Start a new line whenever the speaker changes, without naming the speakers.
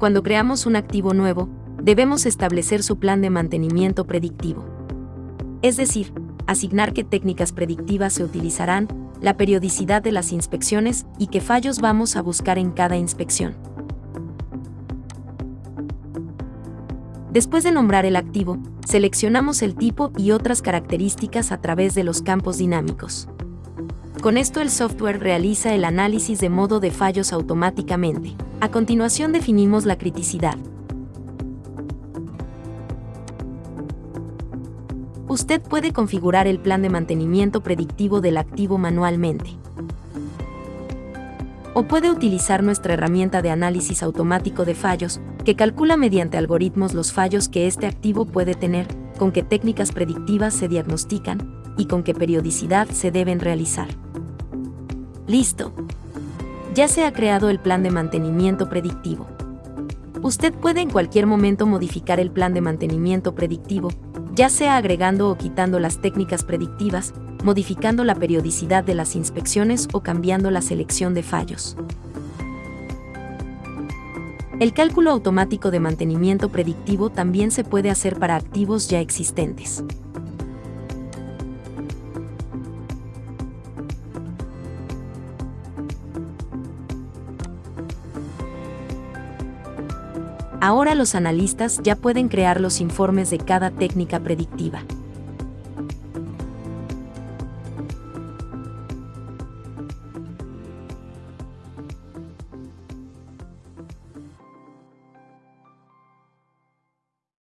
Cuando creamos un activo nuevo, debemos establecer su plan de mantenimiento predictivo. Es decir, asignar qué técnicas predictivas se utilizarán, la periodicidad de las inspecciones y qué fallos vamos a buscar en cada inspección. Después de nombrar el activo, seleccionamos el tipo y otras características a través de los campos dinámicos. Con esto el software realiza el análisis de modo de fallos automáticamente. A continuación definimos la criticidad. Usted puede configurar el plan de mantenimiento predictivo del activo manualmente. O puede utilizar nuestra herramienta de análisis automático de fallos, que calcula mediante algoritmos los fallos que este activo puede tener, con qué técnicas predictivas se diagnostican y con qué periodicidad se deben realizar. Listo. Ya se ha creado el plan de mantenimiento predictivo. Usted puede en cualquier momento modificar el plan de mantenimiento predictivo, ya sea agregando o quitando las técnicas predictivas, modificando la periodicidad de las inspecciones o cambiando la selección de fallos. El cálculo automático de mantenimiento predictivo también se puede hacer para activos ya existentes. Ahora los analistas ya pueden crear los informes de cada técnica predictiva.